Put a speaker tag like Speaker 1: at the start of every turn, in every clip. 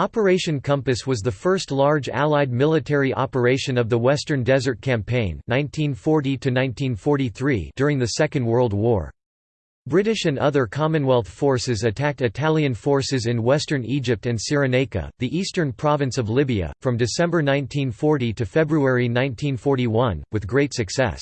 Speaker 1: Operation Compass was the first large Allied military operation of the Western Desert Campaign 1940 during the Second World War. British and other Commonwealth forces attacked Italian forces in western Egypt and Cyrenaica, the eastern province of Libya, from December 1940 to February 1941, with great success.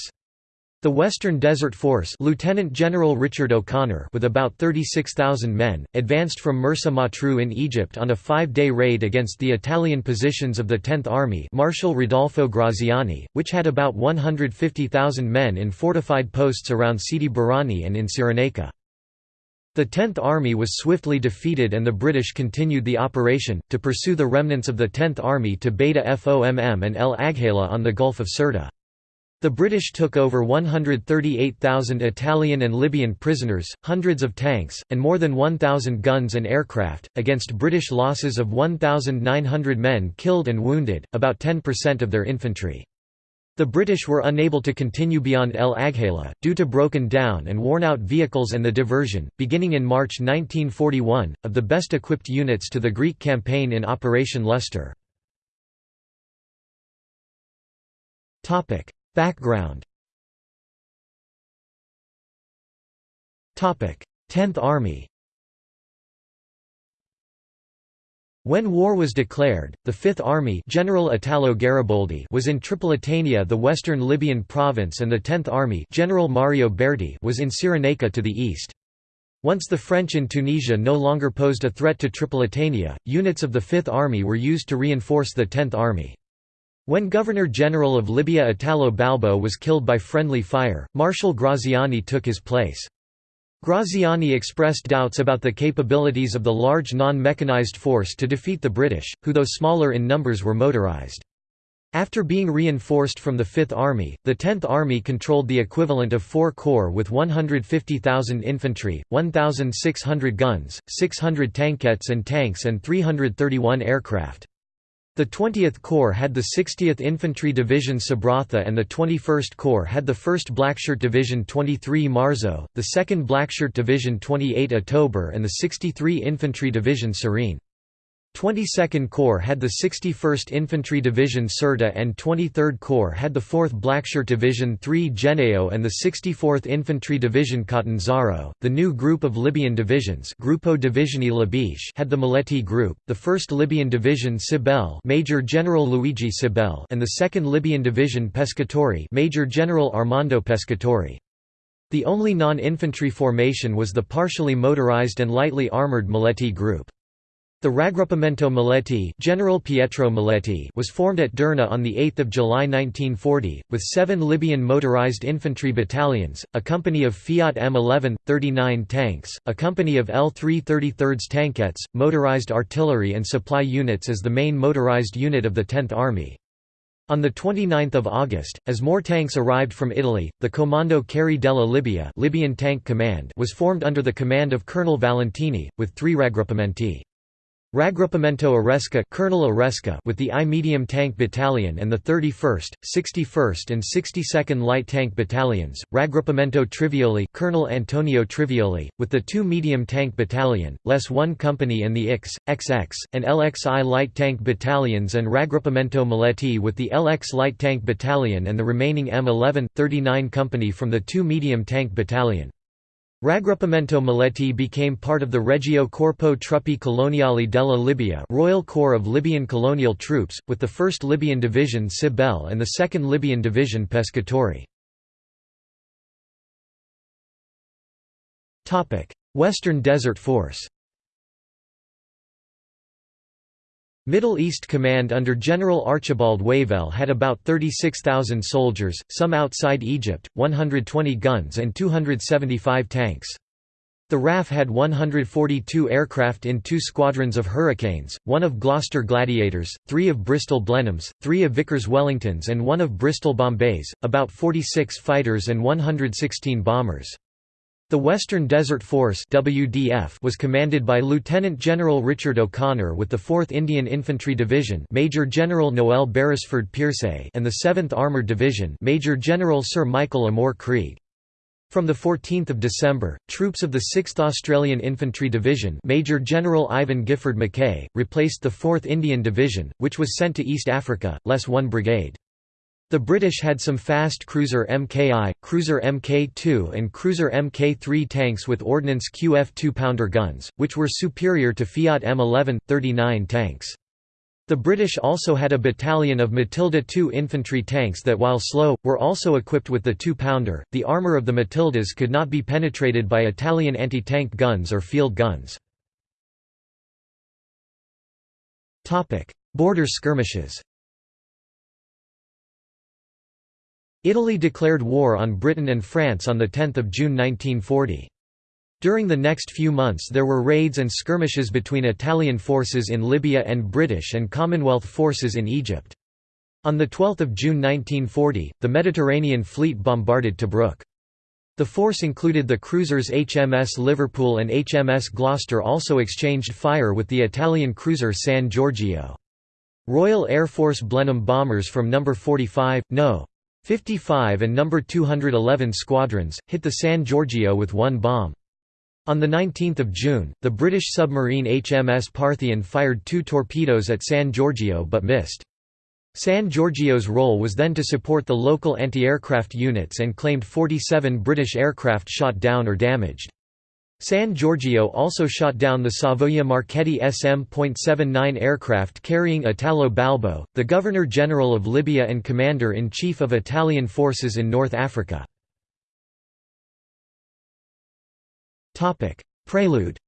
Speaker 1: The Western Desert Force Lieutenant General Richard O'Connor with about 36,000 men, advanced from Mersa Matruh in Egypt on a five-day raid against the Italian positions of the 10th Army Marshal Rodolfo Graziani, which had about 150,000 men in fortified posts around Sidi Barrani and in Cyrenaica. The 10th Army was swiftly defeated and the British continued the operation, to pursue the remnants of the 10th Army to Beda Fomm and El Agheila on the Gulf of Sirte. The British took over 138,000 Italian and Libyan prisoners, hundreds of tanks, and more than 1,000 guns and aircraft, against British losses of 1,900 men killed and wounded, about 10% of their infantry. The British were unable to continue beyond El Agheila, due to broken down and worn out vehicles and the diversion, beginning in March 1941, of the best equipped units to the Greek campaign in Operation Lustre. Background 10th Army When war was declared, the Fifth Army General Italo Gariboldi was in Tripolitania the western Libyan province and the Tenth Army General Mario Berti was in Cyrenaica to the east. Once the French in Tunisia no longer posed a threat to Tripolitania, units of the Fifth Army were used to reinforce the Tenth Army. When Governor-General of Libya Italo Balbo was killed by friendly fire, Marshal Graziani took his place. Graziani expressed doubts about the capabilities of the large non-mechanized force to defeat the British, who though smaller in numbers were motorized. After being reinforced from the Fifth Army, the Tenth Army controlled the equivalent of four corps with 150,000 infantry, 1,600 guns, 600 tankettes and tanks and 331 aircraft. The 20th Corps had the 60th Infantry Division Sabratha and the 21st Corps had the 1st Blackshirt Division 23 Marzo, the 2nd Blackshirt Division 28 October and the 63 Infantry Division Cirene. 22nd Corps had the 61st Infantry Division Sirte and 23rd Corps had the 4th Blackshirt Division 3 Gennaio and the 64th Infantry Division Catanzaro. The new group of Libyan divisions Gruppo Divisioni Libiche had the Maletti Group, the 1st Libyan Division Sibille Major General Luigi Sibille and the 2nd Libyan Division Pescatori Major General Armando Pescatori. The only non-infantry formation was the partially motorized and lightly armored Maletti Group. The Raggruppamento Maletti, General Pietro Maletti was formed at Derna on 8 July 1940, with seven Libyan motorized infantry battalions, a company of Fiat M11, 39 tanks, a company of L3 33rds tankettes, motorized artillery and supply units as the main motorized unit of the 10th Army. On 29 August, as more tanks arrived from Italy, the Comando Carri della Libia Libyan Tank Command was formed under the command of Colonel Valentini, with three raggruppamenti. Raggruppamento Aresca Colonel Aresca with the I Medium Tank Battalion and the 31st, 61st and 62nd Light Tank Battalions, Raggruppamento Trivioli Colonel Antonio Trivioli, with the 2 Medium Tank Battalion, less 1 Company and the X, XX, and LXI Light Tank Battalions and Raggruppamento Maletti with the LX Light Tank Battalion and the remaining M11, 39 Company from the 2 Medium Tank Battalion. Raggruppamento Maletti became part of the Regio Corpo Truppe Coloniali della Libia Royal Corps of Libyan colonial troops, with the 1st Libyan Division Sibille and the 2nd Libyan Division Pescatori. Western Desert Force Middle East Command under General Archibald Wavell had about 36,000 soldiers, some outside Egypt, 120 guns and 275 tanks. The RAF had 142 aircraft in two squadrons of Hurricanes, one of Gloster Gladiators, three of Bristol Blenheims, three of Vickers Wellingtons and one of Bristol Bombays, about 46 fighters and 116 bombers. The Western Desert Force WDF was commanded by Lieutenant General Richard O'Connor with the 4th Indian Infantry Division Major General Noel Beresford Peirse and the 7th Armoured Division Major General Sir Michael O'Moore Creagh. From 14 December, troops of the 6th Australian Infantry Division Major General Iven Giffard Mackay, replaced the 4th Indian Division, which was sent to East Africa, less 1 brigade. The British had some fast cruiser Mki, cruiser Mk2 and cruiser Mk3 tanks with Ordnance QF 2-pounder guns, which were superior to Fiat M11, 39 tanks. The British also had a battalion of Matilda II infantry tanks that while slow, were also equipped with the two-pounder. The armour of the Matildas could not be penetrated by Italian anti-tank guns or field guns. Border skirmishes Italy declared war on Britain and France on 10 June 1940. During the next few months there were raids and skirmishes between Italian forces in Libya and British and Commonwealth forces in Egypt. On 12 June 1940, the Mediterranean Fleet bombarded Tobruk. The force included the cruisers HMS Liverpool and HMS Gloucester also exchanged fire with the Italian cruiser San Giorgio. Royal Air Force Blenheim bombers from No. 45, No. 55 and No. 211 squadrons, hit the San Giorgio with one bomb. On 19 June, the British submarine HMS Parthian fired two torpedoes at San Giorgio but missed. San Giorgio's role was then to support the local anti-aircraft units and claimed 47 British aircraft shot down or damaged. San Giorgio also shot down the Savoia Marchetti SM.79 aircraft carrying Italo Balbo, the Governor-General of Libya and Commander-in-Chief of Italian forces in North Africa. Prelude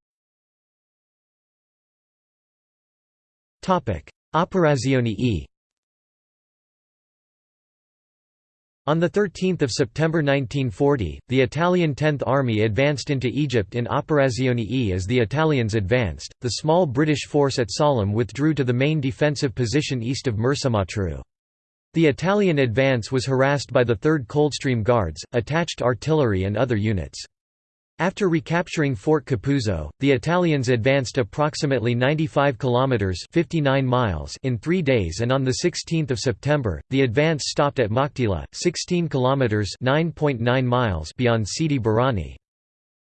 Speaker 1: Operazione E On 13 September 1940, the Italian Tenth Army advanced into Egypt in Operazione E. As the Italians advanced, the small British force at Sollum withdrew to the main defensive position east of Mersa Matruh. The Italian advance was harassed by the 3rd Coldstream Guards, attached artillery and other units. After recapturing Fort Capuzzo, the Italians advanced approximately 95 kilometers (59 miles) in 3 days and on the 16th of September, the advance stopped at Maktila, 16 kilometers (9.9 miles) beyond Sidi Barrani.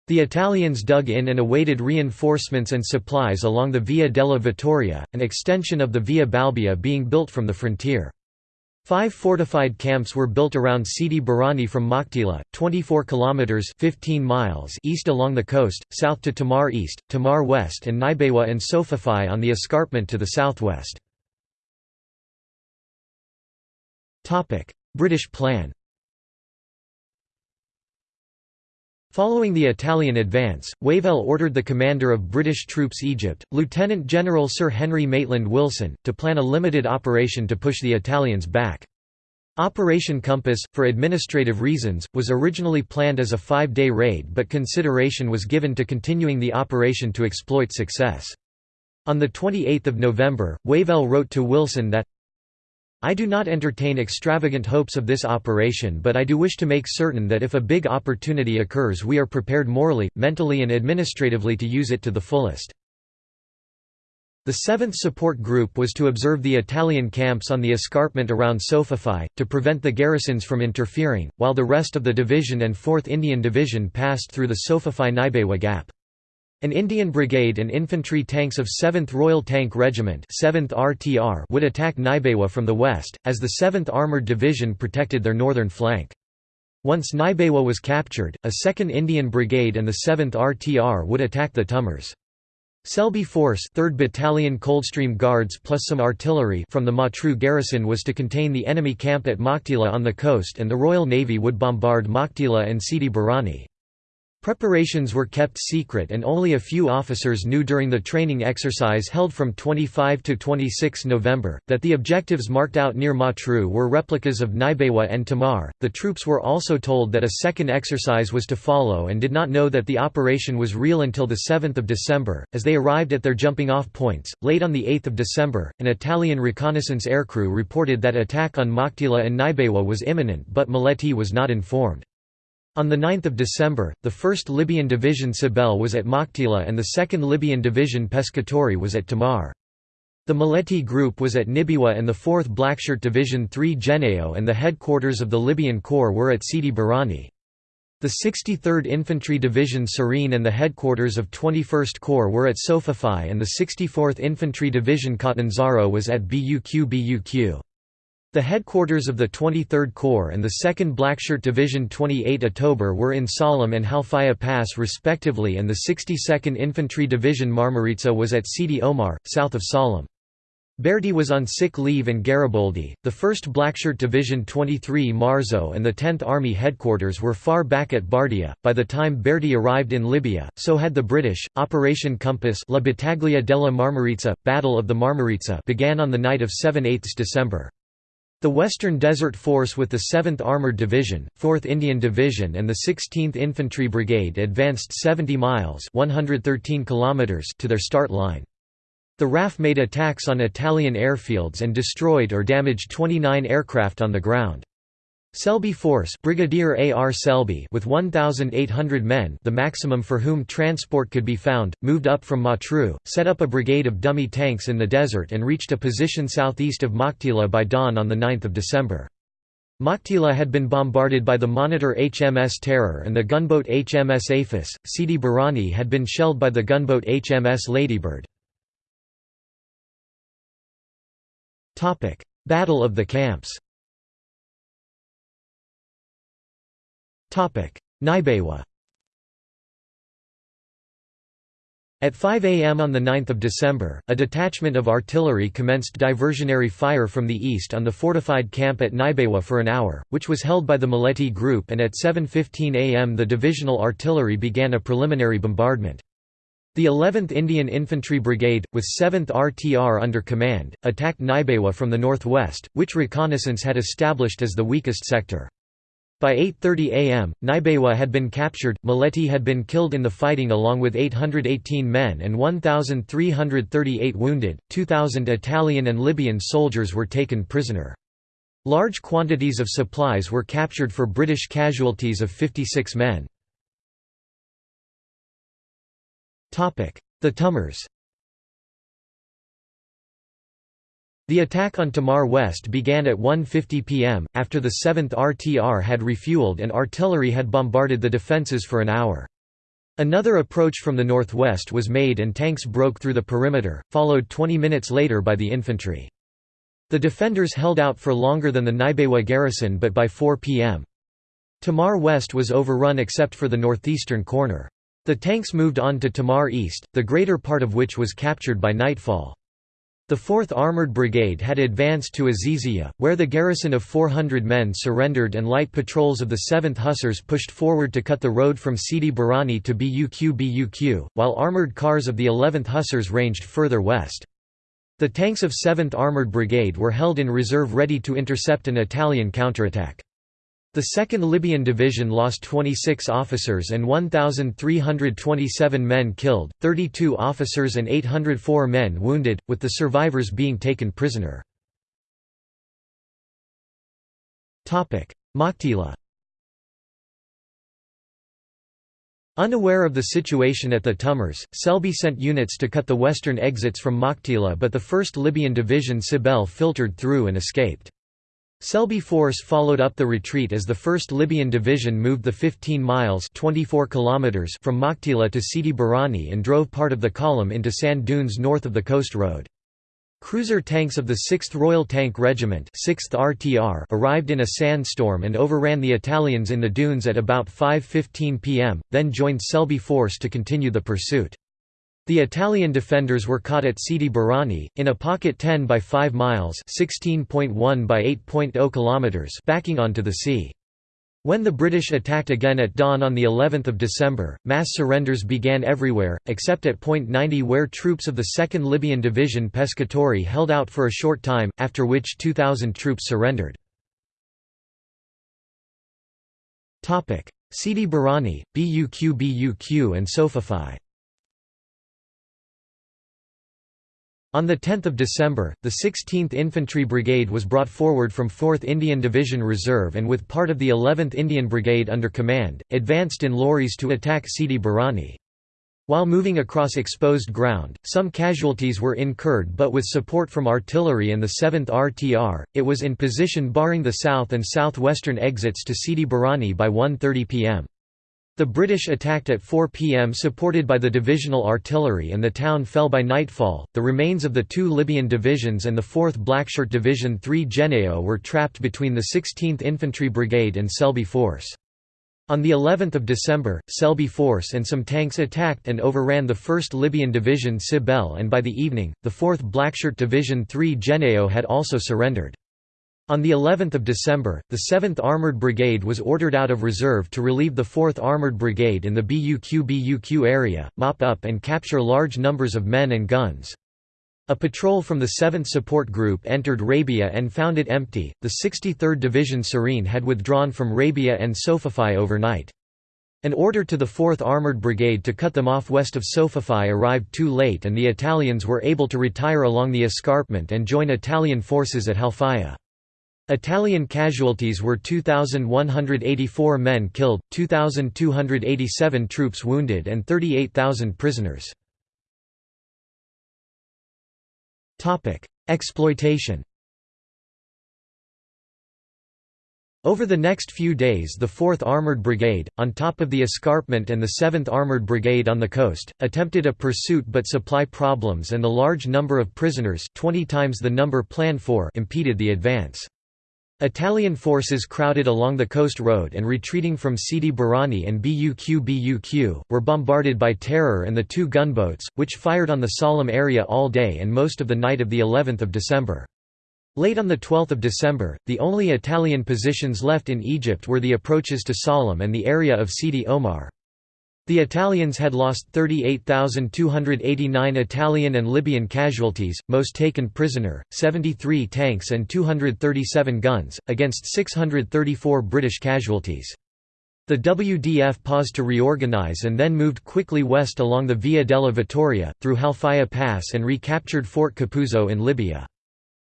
Speaker 1: The Italians dug in and awaited reinforcements and supplies along the Via della Vittoria, an extension of the Via Balbia being built from the frontier. Five fortified camps were built around Sidi Barrani from Maktila, 24 kilometers 15 miles east along the coast, south to Tummar east, Tummar west and Nibeiwa and Sofafi on the escarpment to the southwest. British plan. Following the Italian advance, Wavell ordered the commander of British troops Egypt, Lieutenant General Sir Henry Maitland Wilson, to plan a limited operation to push the Italians back. Operation Compass, for administrative reasons, was originally planned as a five-day raid but consideration was given to continuing the operation to exploit success. On 28 November, Wavell wrote to Wilson that, I do not entertain extravagant hopes of this operation but I do wish to make certain that if a big opportunity occurs we are prepared morally, mentally and administratively to use it to the fullest. The 7th Support Group was to observe the Italian camps on the escarpment around Sofafi, to prevent the garrisons from interfering, while the rest of the division and 4th Indian Division passed through the Sofafai-Nibeiwa Gap. An Indian brigade and infantry tanks of 7th Royal Tank Regiment 7th RTR would attack Nibeiwa from the west, as the 7th Armoured Division protected their northern flank. Once Nibeiwa was captured, a 2nd Indian Brigade and the 7th RTR would attack the Tummars. Selby Force 3rd Battalion Coldstream Guards plus some artillery from the Matruh garrison was to contain the enemy camp at Maktila on the coast and the Royal Navy would bombard Maktila and Sidi Barrani. Preparations were kept secret and only a few officers knew during the training exercise held from 25 to 26 November, that the objectives marked out near Matruh were replicas of Nibeiwa and Tummar. The troops were also told that a second exercise was to follow and did not know that the operation was real until 7 December. As they arrived at their jumping off points, late on 8 December, an Italian reconnaissance aircrew reported that attack on Maktila and Nibeiwa was imminent but Maletti was not informed. On 9 December, the 1st Libyan Division Sibille was at Maktila and the 2nd Libyan Division Pescatori was at Tummar. The Maletti Group was at Nibeiwa and the 4th Blackshirt Division 3 Gennaio and the headquarters of the Libyan Corps were at Sidi Barrani. The 63rd Infantry Division Cirene and the headquarters of 21st Corps were at Sofafi and the 64th Infantry Division Catanzaro was at BUQ BUQ. The headquarters of the 23rd Corps and the 2nd Blackshirt Division 28 October were in Sollum and Halfaya Pass respectively and the 62nd Infantry Division Marmarica was at Sidi Omar, south of Sollum. Berti was on sick leave and Gariboldi, the 1st Blackshirt Division 23 Marzo and the 10th Army headquarters were far back at Bardia. By the time Berti arrived in Libya, so had the British. Operation Compass La Battaglia della Marmarica, Battle of the Marmarica began on the night of 7–8 December. The Western Desert Force with the 7th Armored Division, 4th Indian Division and the 16th Infantry Brigade advanced 70 miles 113 kilometers to their start line. The RAF made attacks on Italian airfields and destroyed or damaged 29 aircraft on the ground. Selby Force Brigadier A. R. Selby with 1,800 men the maximum for whom transport could be found, moved up from Matruh, set up a brigade of dummy tanks in the desert and reached a position southeast of Maktila by dawn on 9 December. Maktila had been bombarded by the monitor HMS Terror and the gunboat HMS Aphis, Sidi Barrani had been shelled by the gunboat HMS Ladybird. Battle of the Camps Nibeiwa At 5 am on 9 December, a detachment of artillery commenced diversionary fire from the east on the fortified camp at Nibeiwa for an hour, which was held by the Maletti Group and at 7.15 am the divisional artillery began a preliminary bombardment. The 11th Indian Infantry Brigade, with 7th RTR under command, attacked Nibeiwa from the northwest, which reconnaissance had established as the weakest sector. By 8.30 am, Nibeiwa had been captured, Maletti had been killed in the fighting along with 818 men and 1,338 wounded, 2,000 Italian and Libyan soldiers were taken prisoner. Large quantities of supplies were captured for British casualties of 56 men. The Tummars The attack on Tummar West began at 1.50 pm, after the 7th RTR had refueled and artillery had bombarded the defences for an hour. Another approach from the northwest was made and tanks broke through the perimeter, followed 20 minutes later by the infantry. The defenders held out for longer than the Nibeiwa garrison but by 4 pm. Tummar West was overrun except for the northeastern corner. The tanks moved on to Tummar East, the greater part of which was captured by nightfall. The 4th Armoured Brigade had advanced to Azizia, where the garrison of 400 men surrendered and light patrols of the 7th Hussars pushed forward to cut the road from Sidi Barrani to BUQ BUQ, while armoured cars of the 11th Hussars ranged further west. The tanks of 7th Armoured Brigade were held in reserve ready to intercept an Italian counterattack. The 2nd Libyan Division lost 26 officers and 1,327 men killed, 32 officers and 804 men wounded, with the survivors being taken prisoner. Maktila Unaware of the situation at the Tummars, Selby sent units to cut the western exits from Maktila but the 1st Libyan Division Sibille filtered through and escaped. Selby Force followed up the retreat as the 1st Libyan Division moved the 15 miles 24 kilometers from Maktila to Sidi Barrani and drove part of the column into sand dunes north of the coast road. Cruiser tanks of the 6th Royal Tank Regiment 6th RTR arrived in a sandstorm and overran the Italians in the dunes at about 5.15 pm, then joined Selby Force to continue the pursuit. The Italian defenders were caught at Sidi Barrani, in a pocket 10 by 5 miles 16.1 by 8.0 kilometers backing onto the sea. When the British attacked again at dawn on the 11th of December, mass surrenders began everywhere, except at Point 90 where troops of the 2nd Libyan Division Pescatori held out for a short time, after which 2,000 troops surrendered. Sidi Barrani, BUQ BUQ and Sofafi On 10 December, the 16th Infantry Brigade was brought forward from 4th Indian Division Reserve and with part of the 11th Indian Brigade under command, advanced in lorries to attack Sidi Barrani. While moving across exposed ground, some casualties were incurred but with support from artillery and the 7th RTR, it was in position barring the south and southwestern exits to Sidi Barrani by 1.30 pm. The British attacked at 4 pm supported by the divisional artillery and the town fell by nightfall. The remains of the two Libyan divisions and the 4th Blackshirt Division 3 Gennaio were trapped between the 16th Infantry Brigade and Selby Force. On the 11th of December, Selby Force and some tanks attacked and overran the 1st Libyan Division Sibille and by the evening, the 4th Blackshirt Division 3 Gennaio had also surrendered. On the 11th of December, the 7th Armored Brigade was ordered out of reserve to relieve the 4th Armored Brigade in the BUQ-BUQ area, mop up and capture large numbers of men and guns. A patrol from the 7th Support Group entered Rabia and found it empty. The 63rd Division Cirene had withdrawn from Rabia and Sofafi overnight. An order to the 4th Armored Brigade to cut them off west of Sofafi arrived too late and the Italians were able to retire along the escarpment and join Italian forces at Halfaya. Italian casualties were 2,184 men killed, 2,287 troops wounded and 38,000 prisoners. Exploitation Over the next few days the 4th Armoured Brigade, on top of the escarpment and the 7th Armoured Brigade on the coast, attempted a pursuit but supply problems and the large number of prisoners 20 times the number planned for impeded the advance. Italian forces crowded along the coast road and retreating from Sidi Barrani and BUQ-BUQ, were bombarded by Terror and the two gunboats, which fired on the Sollum area all day and most of the night of of December. Late on 12 December, the only Italian positions left in Egypt were the approaches to Sollum and the area of Sidi Omar. The Italians had lost 38,289 Italian and Libyan casualties, most taken prisoner, 73 tanks and 237 guns, against 634 British casualties. The WDF paused to reorganize and then moved quickly west along the Via della Vittoria, through Halfaya Pass and recaptured Fort Capuzzo in Libya.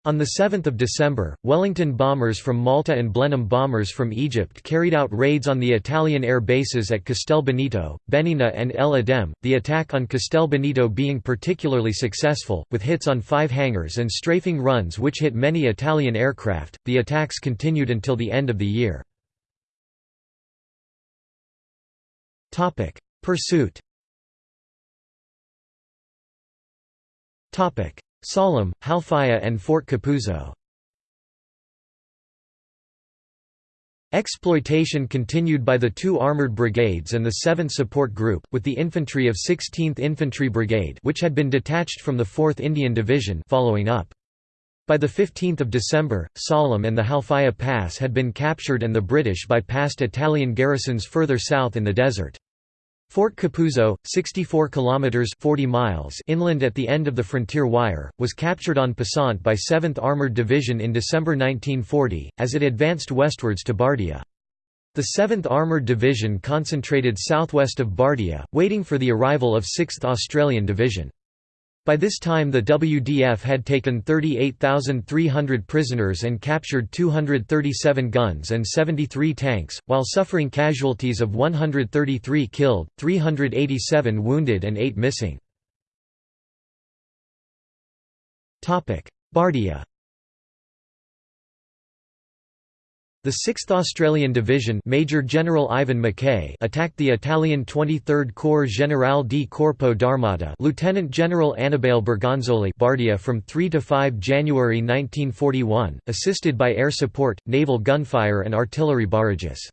Speaker 1: On 7 December, Wellington bombers from Malta and Blenheim bombers from Egypt carried out raids on the Italian air bases at Castel Benito, Benina and El Adem, the attack on Castel Benito being particularly successful, with hits on five hangars and strafing runs which hit many Italian aircraft. The attacks continued until the end of the year. Pursuit Sollum, Halfaya and Fort Capuzzo. Exploitation continued by the two armoured brigades and the 7th Support Group, with the infantry of 16th Infantry Brigade which had been detached from the 4th Indian Division following up. By 15 December, Sollum and the Halfaya Pass had been captured and the British bypassed Italian garrisons further south in the desert. Fort Capuzzo, 64 kilometers 40 miles inland at the end of the frontier wire, was captured on Passant by 7th Armored Division in December 1940 as it advanced westwards to Bardia. The 7th Armored Division concentrated southwest of Bardia, waiting for the arrival of 6th Australian Division. By this time the WDF had taken 38,300 prisoners and captured 237 guns and 73 tanks, while suffering casualties of 133 killed, 387 wounded and 8 missing. Bardia The 6th Australian Division Major General Iven Mackay attacked the Italian 23rd Corps Generale di Corpo d'Armata Lieutenant General Annibale Bergonzoli Bardia from 3 to 5 January 1941, assisted by air support, naval gunfire and artillery barrages.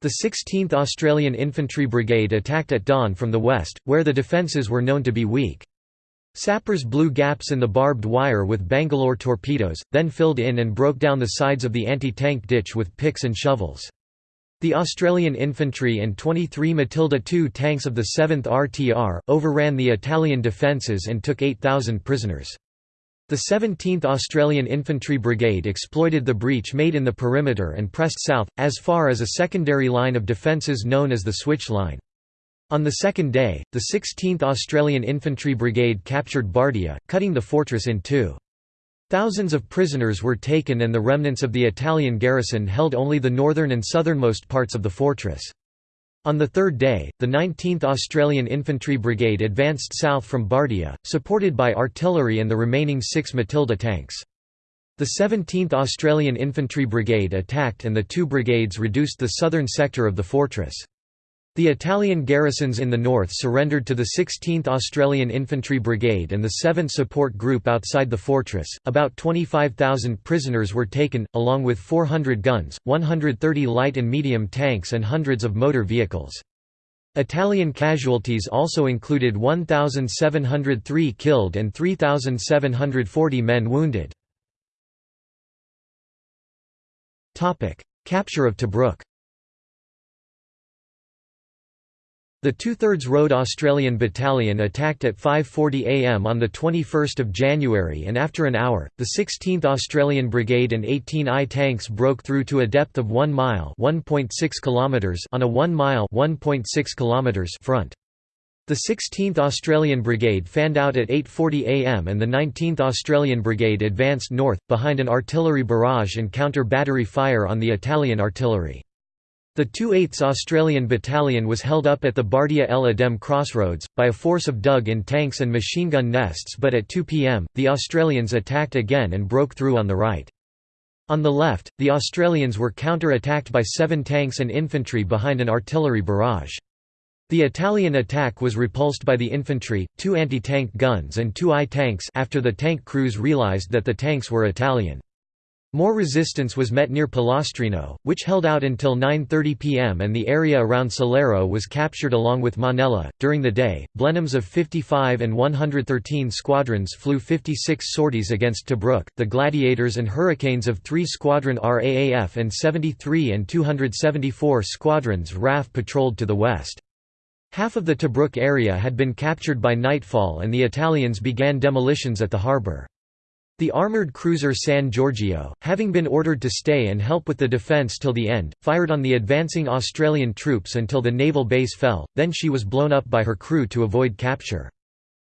Speaker 1: The 16th Australian Infantry Brigade attacked at dawn from the west, where the defences were known to be weak. Sappers blew gaps in the barbed wire with Bangalore torpedoes, then filled in and broke down the sides of the anti-tank ditch with picks and shovels. The Australian infantry and 23 Matilda II tanks of the 7th RTR, overran the Italian defences and took 8,000 prisoners. The 17th Australian Infantry Brigade exploited the breach made in the perimeter and pressed south, as far as a secondary line of defences known as the Switch Line. On the second day, the 16th Australian Infantry Brigade captured Bardia, cutting the fortress in two. Thousands of prisoners were taken and the remnants of the Italian garrison held only the northern and southernmost parts of the fortress. On the third day, the 19th Australian Infantry Brigade advanced south from Bardia, supported by artillery and the remaining six Matilda tanks. The 17th Australian Infantry Brigade attacked and the two brigades reduced the southern sector of the fortress. The Italian garrisons in the north surrendered to the 16th Australian Infantry Brigade and the 7th Support Group outside the fortress. About 25,000 prisoners were taken, along with 400 guns, 130 light and medium tanks, and hundreds of motor vehicles. Italian casualties also included 1,703 killed and 3,740 men wounded. Capture of Tobruk The Two-Thirds Road Australian Battalion attacked at 5.40 am on 21 January and after an hour, the 16th Australian Brigade and 18 I tanks broke through to a depth of 1 mile kilometers on a 1 mile kilometers front. The 16th Australian Brigade fanned out at 8.40 am and the 19th Australian Brigade advanced north, behind an artillery barrage and counter-battery fire on the Italian artillery. The 2/8th Australian Battalion was held up at the Bardia El Adem crossroads, by a force of dug-in tanks and machine gun nests but at 2 pm, the Australians attacked again and broke through on the right. On the left, the Australians were counter-attacked by seven tanks and infantry behind an artillery barrage. The Italian attack was repulsed by the infantry, two anti-tank guns and two I tanks after the tank crews realised that the tanks were Italian. More resistance was met near Pilastrino, which held out until 9.30 pm and the area around Salero was captured along with Manella. During the day, Blenheims of 55 and 113 squadrons flew 56 sorties against Tobruk, the Gladiators and Hurricanes of 3 Squadron RAAF and 73 and 274 squadrons RAF patrolled to the west. Half of the Tobruk area had been captured by nightfall and the Italians began demolitions at the harbour. The armoured cruiser San Giorgio, having been ordered to stay and help with the defence till the end, fired on the advancing Australian troops until the naval base fell, then she was blown up by her crew to avoid capture.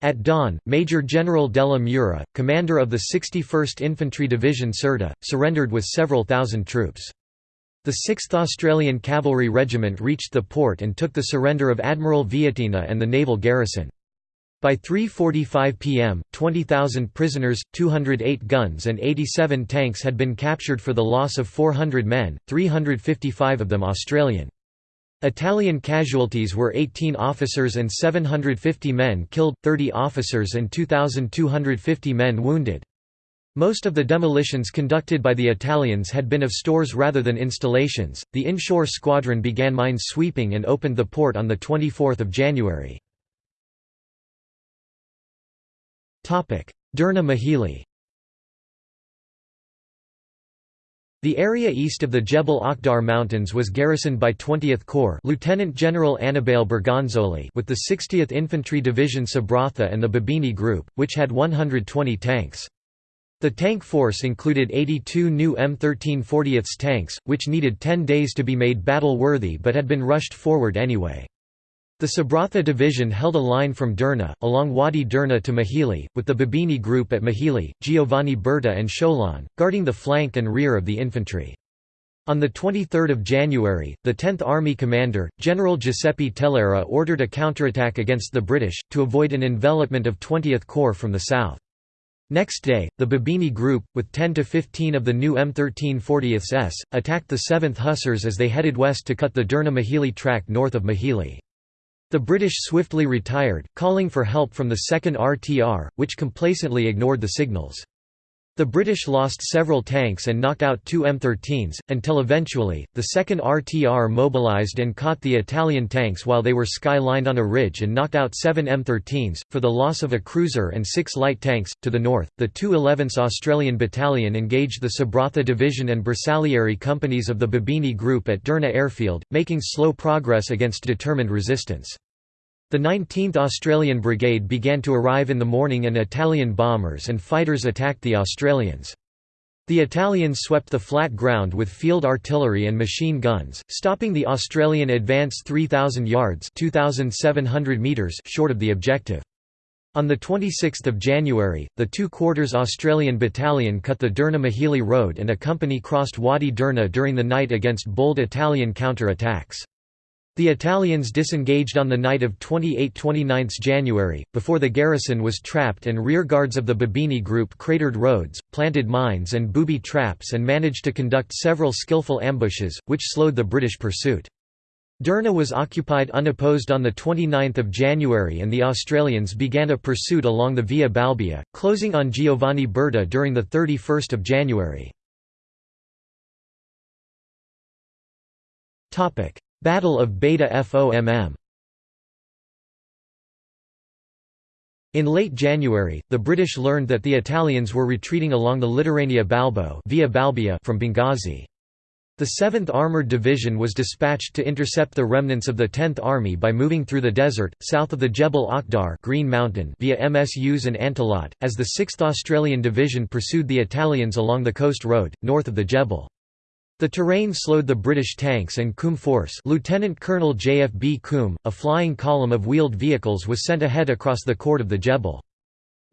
Speaker 1: At dawn, Major General Della Mura, commander of the 61st Infantry Division Sirte, surrendered with several thousand troops. The 6th Australian Cavalry Regiment reached the port and took the surrender of Admiral Vietina and the naval garrison. By 3.45 pm, 20,000 prisoners, 208 guns and 87 tanks had been captured for the loss of 400 men, 355 of them Australian. Italian casualties were 18 officers and 750 men killed, 30 officers and 2,250 men wounded. Most of the demolitions conducted by the Italians had been of stores rather than installations. The inshore squadron began mine sweeping and opened the port on the 24th of January. Derna Mechili The area east of the Jebel Akhdar Mountains was garrisoned by 20th Corps Lieutenant General Annibale Bergonzoli with the 60th Infantry Division Sabratha and the Babini Group, which had 120 tanks. The tank force included 82 new M13 40th tanks, which needed 10 days to be made battle-worthy but had been rushed forward anyway. The Sabratha division held a line from Derna, along Wadi Derna to Mechili, with the Babini group at Mechili, Giovanni Berta and Sholan, guarding the flank and rear of the infantry. On 23 January, the 10th Army commander, General Giuseppe Tellera ordered a counterattack against the British, to avoid an envelopment of 20th Corps from the south. Next day, the Babini group, with 10 to 15 of the new M13 40ths S, attacked the 7th Hussars as they headed west to cut the Derna-Mechili track north of Mechili. The British swiftly retired, calling for help from the 2nd RTR, which complacently ignored the signals. The British lost several tanks and knocked out two M13s, until eventually, the 2nd RTR mobilised and caught the Italian tanks while they were sky-lined on a ridge and knocked out seven M13s, for the loss of a cruiser and six light tanks. To the north, the 2 11th Australian Battalion engaged the Sabratha Division and Bersaglieri companies of the Babini Group at Derna Airfield, making slow progress against determined resistance. The 19th Australian Brigade began to arrive in the morning and Italian bombers and fighters attacked the Australians. The Italians swept the flat ground with field artillery and machine guns, stopping the Australian advance 3,000 yards meters short of the objective. On 26 January, the two-quarters Australian battalion cut the Derna-Mechili road and a company crossed Wadi Derna during the night against bold Italian counter-attacks. The Italians disengaged on the night of 28–29 January, before the garrison was trapped and rearguards of the Babini group cratered roads, planted mines and booby traps and managed to conduct several skillful ambushes, which slowed the British pursuit. Derna was occupied unopposed on 29 January and the Australians began a pursuit along the Via Balbia, closing on Giovanni Berta during 31 January. Battle of Beda Fomm In late January, the British learned that the Italians were retreating along the Litoranea Balbo via Balbia from Benghazi. The 7th Armoured Division was dispatched to intercept the remnants of the 10th Army by moving through the desert, south of the Jebel Akhdar Green Mountain via Msus and Antelat, as the 6th Australian Division pursued the Italians along the coast road, north of the Jebel. The terrain slowed the British tanks and Coombe Force Lieutenant Colonel J.F.B. Coombe, a flying column of wheeled vehicles was sent ahead across the Court of the Jebel.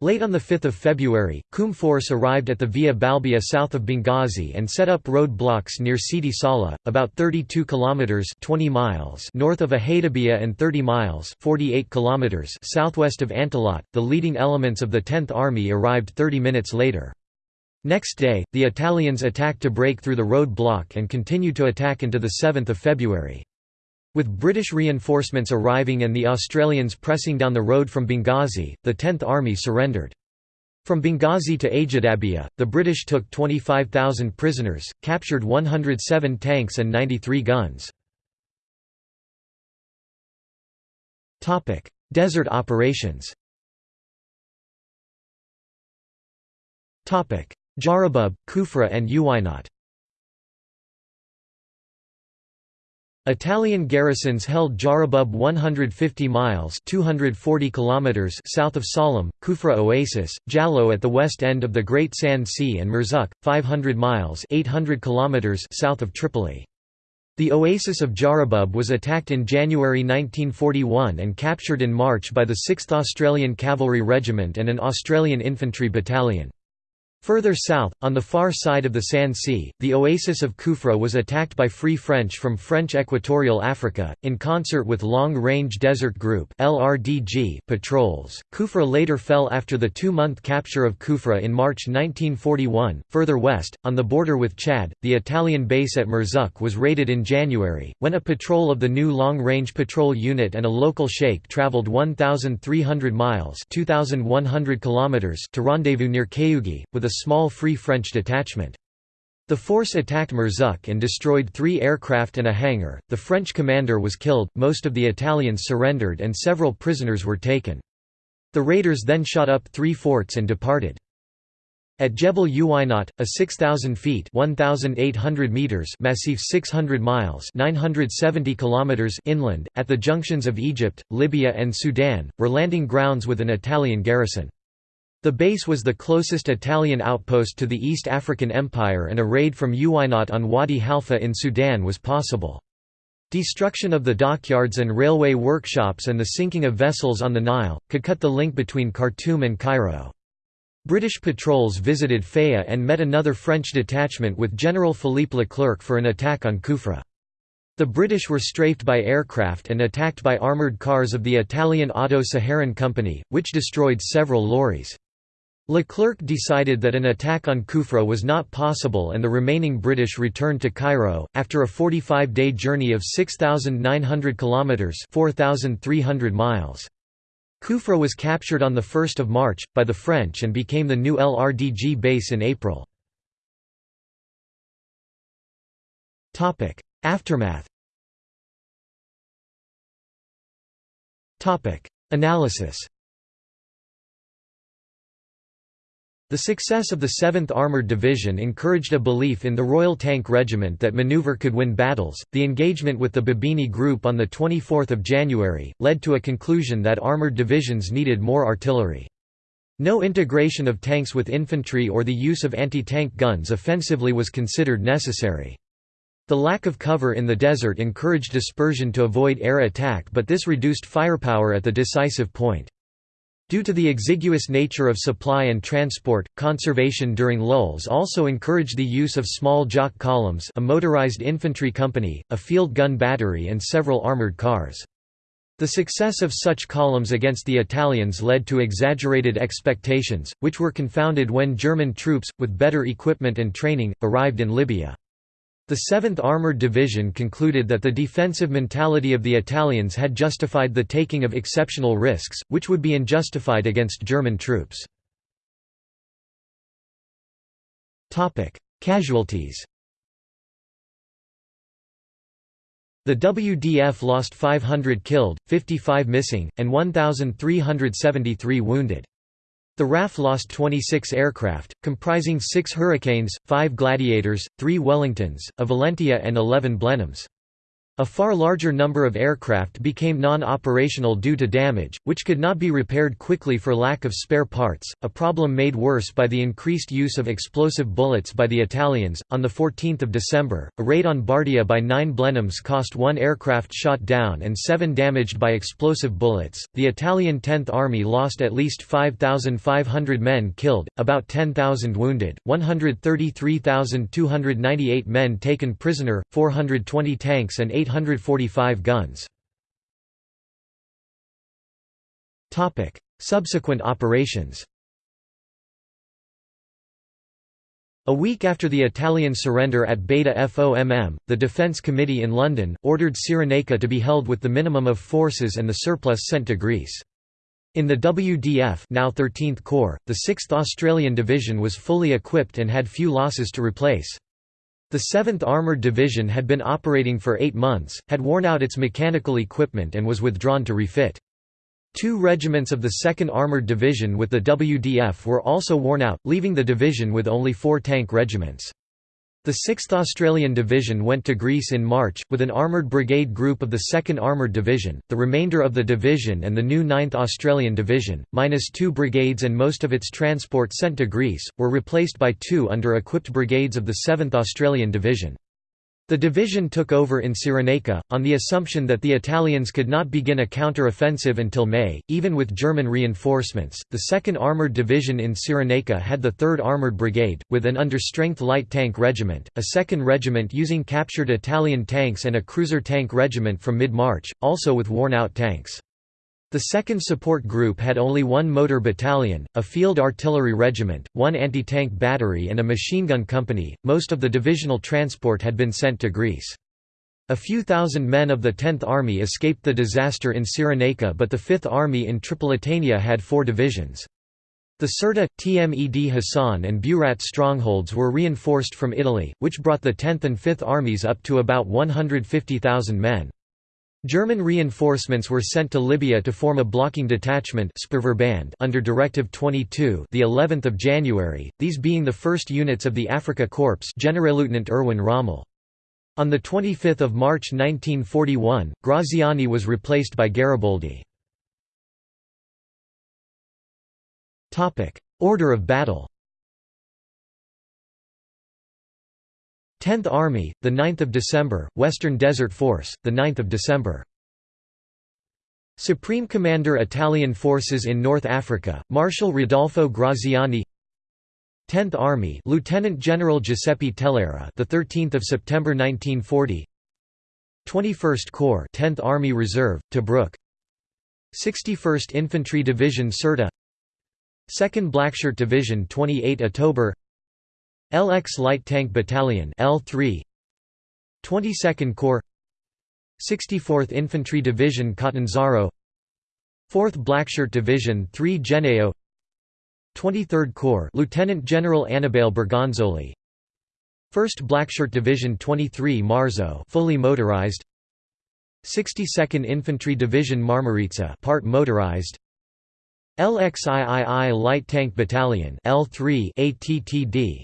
Speaker 1: Late on 5 February, Coombe Force arrived at the Via Balbia south of Benghazi and set up road blocks near Sidi Saleh, about 32 kilometers (20 miles) north of Ahatabia and 30 miles (48 kilometers) southwest of Antelat. The leading elements of the 10th Army arrived 30 minutes later. Next day, the Italians attacked to break through the road block and continued to attack into 7 February. With British reinforcements arriving and the Australians pressing down the road from Benghazi, the 10th Army surrendered. From Benghazi to Ajdabiya, the British took 25,000 prisoners, captured 107 tanks and 93 guns. Desert operations Jarabub, Kufra and Uwainat Italian garrisons held Jarabub 150 miles 240 kilometers south of Salam, Kufra Oasis, Jallo at the west end of the Great Sand Sea and Murzuk, 500 miles 800 kilometers south of Tripoli. The oasis of Jarabub was attacked in January 1941 and captured in March by the 6th Australian Cavalry Regiment and an Australian infantry battalion. Further south, on the far side of the Sand Sea, the oasis of Kufra was attacked by Free French from French Equatorial Africa, in concert with Long Range Desert Group patrols. Kufra later fell after the two-month capture of Kufra in March 1941. Further west, on the border with Chad, the Italian base at Murzuk was raided in January, when a patrol of the new Long Range Patrol Unit and a local sheikh travelled 1,300 miles 2,100 kilometers to rendezvous near Kayugi, with a small Free French detachment. The force attacked Murzuk and destroyed three aircraft and a hangar. The French commander was killed, most of the Italians surrendered, and several prisoners were taken. The raiders then shot up three forts and departed. At Jebel Uwainat, a 6,000 feet 1,800 meters massif 600 miles 970 kilometers inland, at the junctions of Egypt, Libya and Sudan, were landing grounds with an Italian garrison. The base was the closest Italian outpost to the East African Empire and a raid from Uwainat on Wadi Halfa in Sudan was possible. Destruction of the dockyards and railway workshops and the sinking of vessels on the Nile, could cut the link between Khartoum and Cairo. British patrols visited Faya and met another French detachment with General Philippe Leclerc for an attack on Kufra. The British were strafed by aircraft and attacked by armoured cars of the Italian Auto-Saharan Company, which destroyed several lorries. Leclerc decided that an attack on Kufra was not possible and the remaining British returned to Cairo, after a 45-day journey of 6,900 kilometres 4,300 miles. Kufra was captured on 1 March, by the French and became the new LRDG base in April. Aftermath Analysis The success of the 7th Armored Division encouraged a belief in the Royal Tank Regiment that maneuver could win battles. The engagement with the Babini Group on the 24th of January led to a conclusion that armored divisions needed more artillery. No integration of tanks with infantry or the use of anti-tank guns offensively was considered necessary. The lack of cover in the desert encouraged dispersion to avoid air attack but this reduced firepower at the decisive point. Due to the exiguous nature of supply and transport, conservation during lulls also encouraged the use of small jock columns a motorized infantry company, a field gun battery and several armored cars. The success of such columns against the Italians led to exaggerated expectations, which were confounded when German troops, with better equipment and training, arrived in Libya. The 7th Armored Division concluded that the defensive mentality of the Italians had justified the taking of exceptional risks, which would be unjustified against German troops. Casualties The WDF lost 500 killed, 55 missing, and 1,373 wounded. The RAF lost 26 aircraft, comprising six Hurricanes, five Gladiators, three Wellingtons, a Valentia and 11 Blenheims. A far larger number of aircraft became non-operational due to damage, which could not be repaired quickly for lack of spare parts, a problem made worse by the increased use of explosive bullets by the Italians. On the 14th of December, a raid on Bardia by 9 Blenheims cost 1 aircraft shot down and 7 damaged by explosive bullets. The Italian 10th Army lost at least 5,500 men killed, about 10,000 wounded, 133,298 men taken prisoner, 420 tanks and 8 845 guns. Subsequent operations A week after the Italian surrender at Beda Fomm, the Defence Committee in London, ordered Cyrenaica to be held with the minimum of forces and the surplus sent to Greece. In the WDF now 13th Corps, the 6th Australian Division was fully equipped and had few losses to replace. The 7th Armoured Division had been operating for eight months, had worn out its mechanical equipment and was withdrawn to refit. Two regiments of the 2nd Armoured Division with the WDF were also worn out, leaving the division with only four tank regiments. The 6th Australian Division went to Greece in March, with an armoured brigade group of the 2nd Armoured Division, the remainder of the division and the new 9th Australian Division, minus two brigades and most of its transport sent to Greece, were replaced by two under-equipped brigades of the 7th Australian Division. The division took over in Cyrenaica, on the assumption that the Italians could not begin a counter-offensive until May, even with German reinforcements. The 2nd Armoured Division in Cyrenaica had the 3rd Armoured Brigade, with an under-strength light tank regiment, a 2nd Regiment using captured Italian tanks and a cruiser tank regiment from mid-March, also with worn-out tanks. The 2nd Support Group had only one motor battalion, a field artillery regiment, one anti-tank battery and a machine gun company. Most of the divisional transport had been sent to Greece. A few thousand men of the 10th Army escaped the disaster in Cyrenaica but the 5th Army in Tripolitania had four divisions. The Sirte, Tmed Hassan and Burat strongholds were reinforced from Italy, which brought the 10th and 5th armies up to about 150,000 men. German reinforcements were sent to Libya to form a blocking detachment under Directive 22 the 11th of January, these being the first units of the Afrika Korps Generalleutnant Erwin Rommel. On 25 March 1941, Graziani was replaced by Gariboldi. Order of battle 10th Army, the 9th of December, Western Desert Force, the 9th of December. Supreme Commander Italian Forces in North Africa, Marshal Rodolfo Graziani. 10th Army, Lieutenant General Giuseppe Tellera, the 13th of September 1940. 21st Corps, 10th Army Reserve, Tobruk. 61st Infantry Division Sirte. 2nd Blackshirt Division 28 October LX Light Tank Battalion L3 22nd Corps 64th Infantry Division Catanzaro 4th Blackshirt Division 3 Gennaio 23rd Corps Lieutenant General Annibale Bergonzoli 1st Blackshirt Division 23 Marzo fully motorized 62nd Infantry Division Marmarica part motorized LXIII Light Tank Battalion L3 ATTD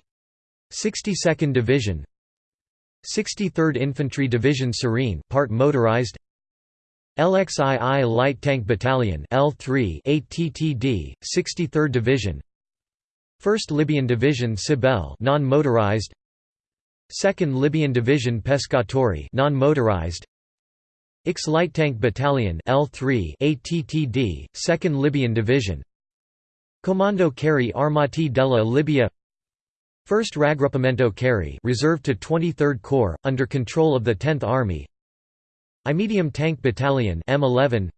Speaker 1: 62nd Division 63rd Infantry Division Cirene part motorized LXII Light Tank Battalion L3 ATTD 63rd Division 1st Libyan Division Sibille non-motorized 2nd Libyan Division Pescatori non-motorized IX Light Tank Battalion L3 ATTD 2nd Libyan Division Comando Carri Armati della Libia 1st Raggruppamento Carri reserved to 23rd Corps, under control of the 10th Army. I Medium Tank Battalion M11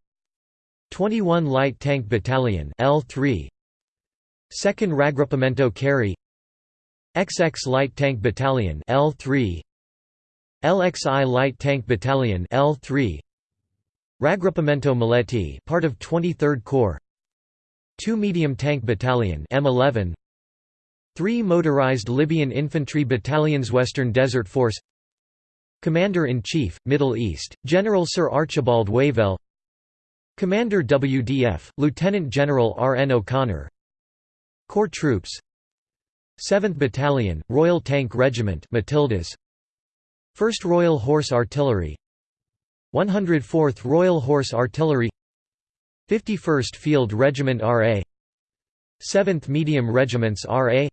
Speaker 1: 21 Light Tank Battalion L3 2nd Raggruppamento Carri XX Light Tank Battalion L3 LXI Light Tank Battalion L3 Raggruppamento Maletti part of 23rd Corps. 2 Medium Tank Battalion M11 3 Motorized Libyan Infantry Battalions Western Desert Force Commander-in-Chief, Middle East, General Sir Archibald Wavell Commander WDF, Lieutenant General R. N. O'Connor Corps Troops 7th Battalion, Royal Tank Regiment Matildas 1st Royal Horse Artillery 104th Royal Horse Artillery 51st Field Regiment RA 7th Medium Regiments RA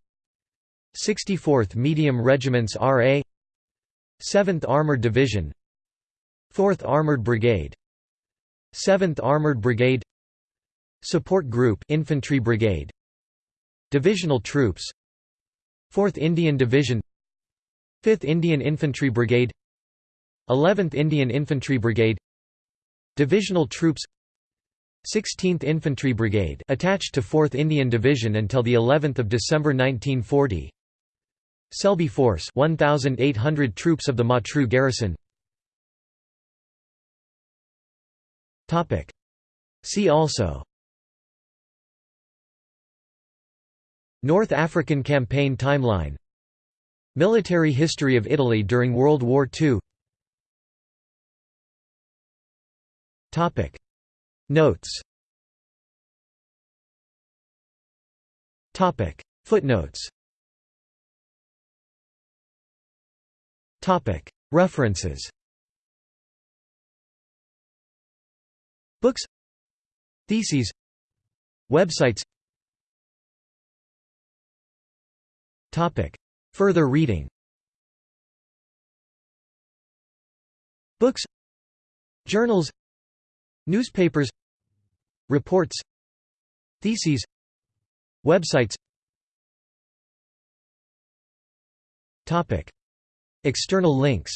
Speaker 1: 64th Medium Regiments RA 7th Armored Division 4th Armored Brigade 7th Armored Brigade Support Group Infantry Brigade Divisional Troops 4th Indian Division 5th Indian Infantry Brigade 11th Indian Infantry Brigade Divisional Troops 16th Infantry Brigade attached to 4th Indian Division until the 11th of December 1940 Selby Force 1,800 troops of the Matruh garrison. Topic. See also. North African Campaign timeline. Military history of Italy during World War II Topic. Notes. Topic. Footnotes References. Books. Theses. Websites. Further reading. Books. Journals. Newspapers. Reports. Theses. Websites External links.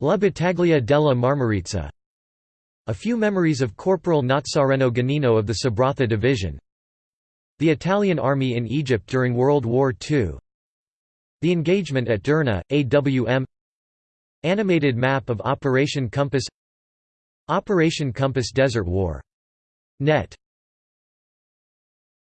Speaker 1: La Battaglia della Marmarica A few memories of Corporal Nazareno Ganino of the Sabratha Division. The Italian Army in Egypt during World War II The engagement at Derna, AWM Animated map of Operation Compass. Operation Compass Desert War. Net